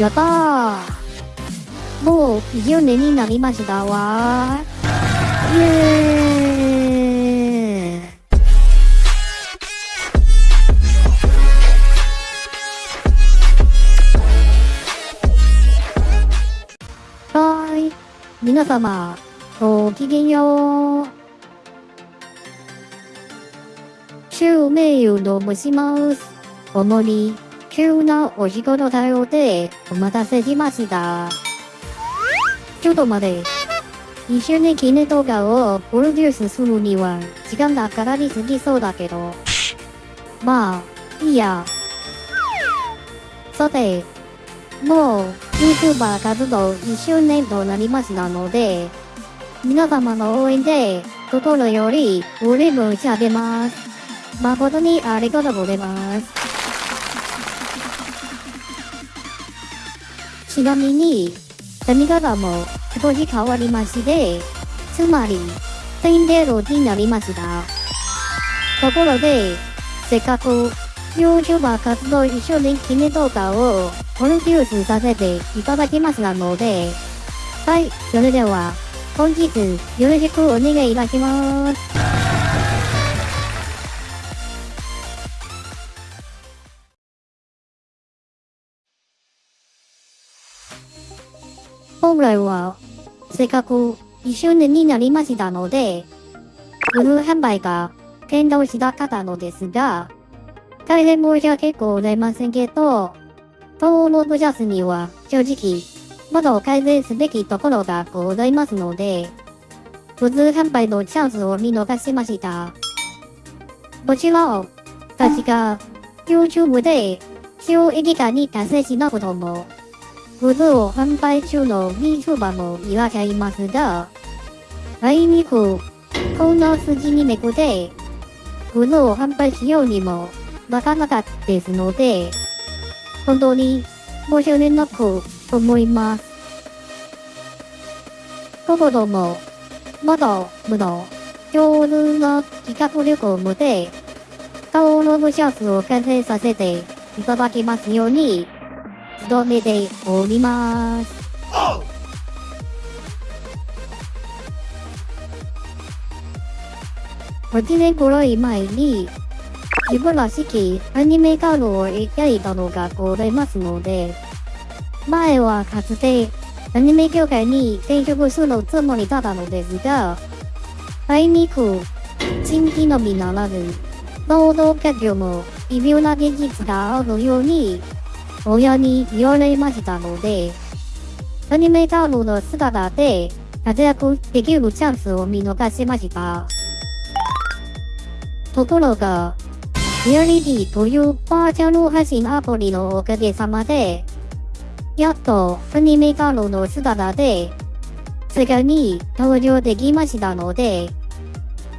やったーもう20年になりましたわイエーイはーい。皆様、ごきげんよう。週メールを申します。主に、急なお仕事対応でお待たせしました。ちょっと待て。一緒に記念動画をプロデュースするには時間がかかりすぎそうだけど。まあ、いいや。さて、もう YouTuber 活動1周年となりましたので、皆様の応援で心より嬉し上げます。誠にありがとうございます。ちなみに、髪型も少し変わりまして、つまり、ツインテールになりました。ところで、せっかく YouTuber 活動一緒に記念動画をプロデュースさせていただきましたので、はい、それでは、本日よろしくお願いいたします。せっかく一周年になりましたので、ブルー販売が検討したかったのですが、大変申し訳ございませんけど、登録者数には正直、まだ改善すべきところがございますので、普通販売のチャンスを見逃しました。もちろん、確か YouTube で収益化に達成しなくとも、グッズを販売中の VTuber もいらっしゃいますが、あいにく、こんな筋にめくって、グッズを販売しようにもなかなかですので、本当に申し訳なく思います。ところも、まだまだ上手な企画力を持って、登録者数を完成させていただきますように、努めております。8年くらい前に、自分らしきアニメカードを描いたのがございますので、前はかつてアニメ業界に転職するつもりだったのですが、あいにく、新規のみならず、労働環境も微妙な現実があるように、親に言われましたので、アニメカードの姿で活躍できるチャンスを見逃しました。ところが、リアリティというバーチャル配信アプリのおかげさまで、やっとアニメカードの姿で、世界に登場できましたので、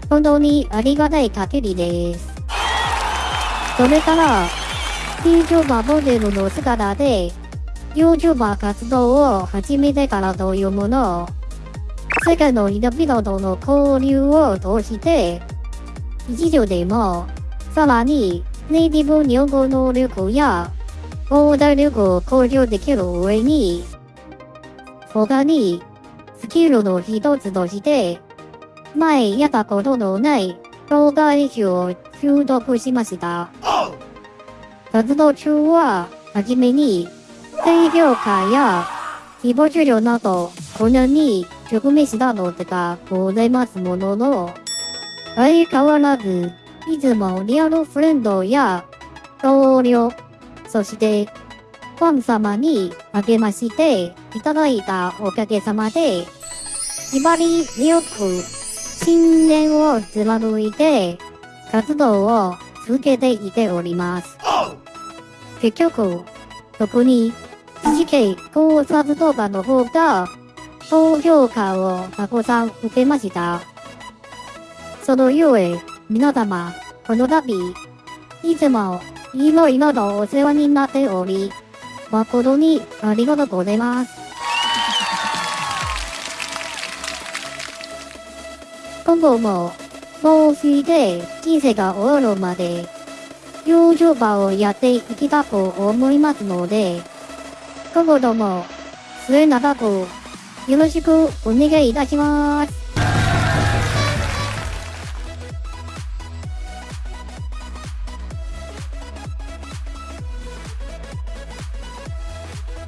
本当にありがたい限りです。それから、YouTuber モデルの姿で、YouTuber 活動を始めてからというもの、世界の人々との交流を通して、一条でも、さらにネイティブ日本語能力や講座力を向上できる上に、他にスキルの一つとして、前やったことのない動画練習を習得しました。活動中は、はじめに、低評価や誹謗中傷など、困難に直面したのでがございますものの、相変わらず、いつもリアルフレンドや同僚、そして、ファン様に励ましていただいたおかげさまで、縛り強く信念を貫いて活動を続けていております。結局、特に GK 考察動画の方が高評価をたくさん受けました。そのゆえ、皆様、この度、いつもいろいろとお世話になっており、誠にありがとうございます。今後も、もうすで人生が終わるまで、YouTuber をやっていきたく思いますので、今後とも末永くよろしくお願いいたします。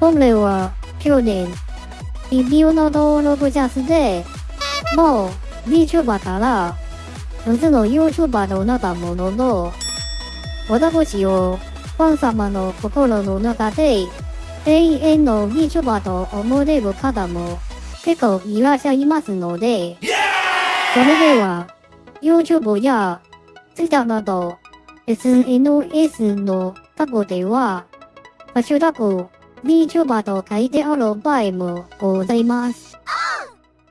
本来は去年、ビデオの登録者数で、もう VTuber から4つの YouTuber となったものの、私をファン様の心の中で永遠の VTuber と思われる方も結構いらっしゃいますので、それでは YouTube や Twitter など SNS のタグでは、ハッシュタグ VTuber と書いてある場合もございます。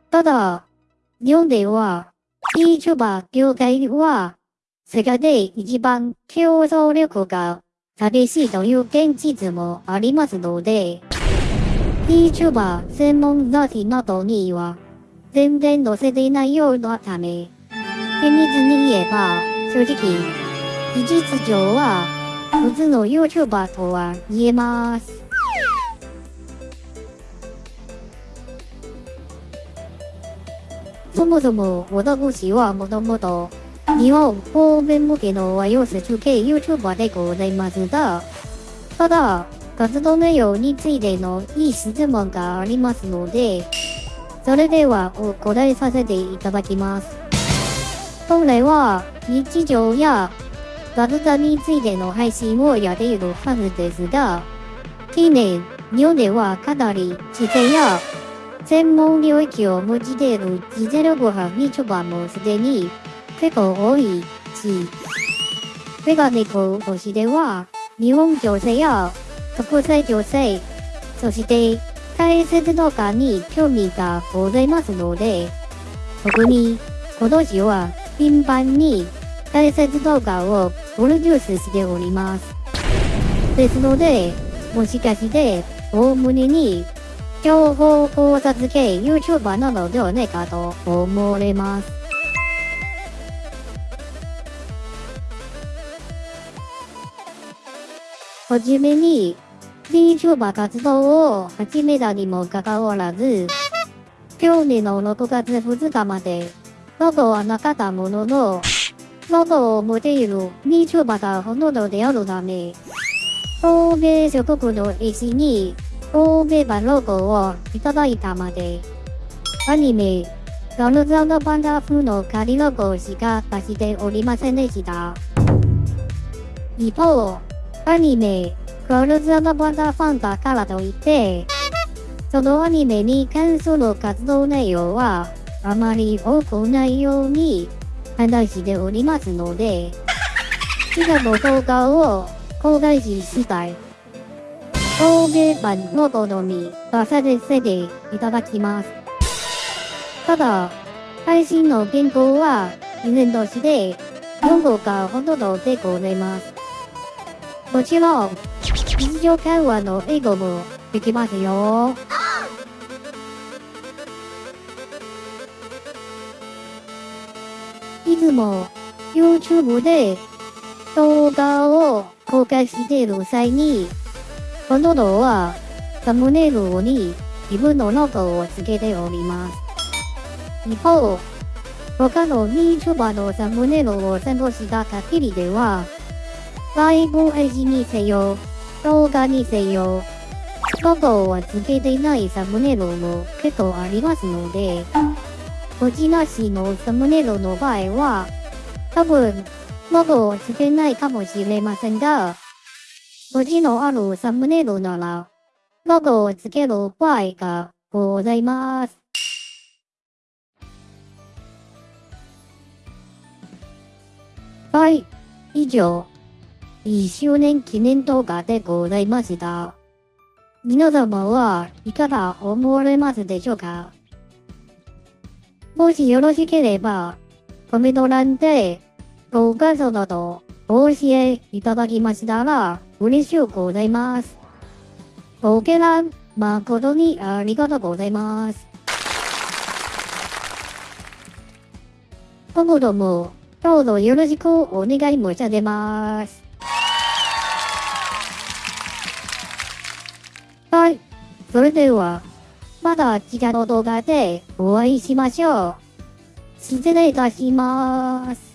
ただ、日本では VTuber 業界は世界で一番競争力が激しいという現実もありますので、VTuber 専門雑誌などには全然載せていないようなため、厳密に言えば正直、事実上は普通の YouTuber とは言えます。そもそも私はもともと日本方面向けの和洋折中系 YouTuber でございますが、ただ、活動内容についてのいい質問がありますので、それではお答えさせていただきます。本来は日常や雑談についての配信をやっているはずですが、近年、日本ではかなり自然や専門領域を持ちている実力派 VTuber もすでに結構多いし、メガネコとしては、日本女性や国際女性、そして解説動画に興味がございますので、特に今年は頻繁に解説動画をプロデュースしております。ですので、もしかして、大胸に情報考察系 YouTuber なのではないかと思われます。はじめに VTuber 活動を始めたにもかかわらず、去年の6月2日まで、ロゴはなかったものの、ロゴを持っている VTuber がほとんどであるため、欧米諸国の絵師に欧米版ロゴをいただいたまで、アニメ、ガルザのパンダ風の仮ロゴしか出しておりませんでした。一方、アニメ、ガルザのパンダファンだからといって、そのアニメに関する活動内容はあまり多くないように話しておりますので、以下の動画を公開し次第、欧米版ロゴのみ出させていただきます。ただ、配信の原稿は依然として4号がほとんどでございます。もちろん、日常会話の英語もできますよ。いつも YouTube で動画を公開している際に、ほとんどはサムネイルに自分のロゴをつけております。一方、他の VTuber のサムネイルを参考した限りでは、ライブ配信にせよ、動画にせよ、ロゴをつけてないサムネイルも結構ありますので、文字なしのサムネイルの場合は、多分、ロゴをつけないかもしれませんが、文字のあるサムネイルなら、ロゴをつける場合がございます。はい、以上、1周年記念動画でございました。皆様はいかが思われますでしょうか？もしよろしければ、コメント欄でご感想などお教えいただきましたら嬉しゅうございます。ご見覧誠にありがとうございます。今後ともどうぞよろしくお願い申し上げます。それでは、また次回の動画でお会いしましょう。失礼いたします。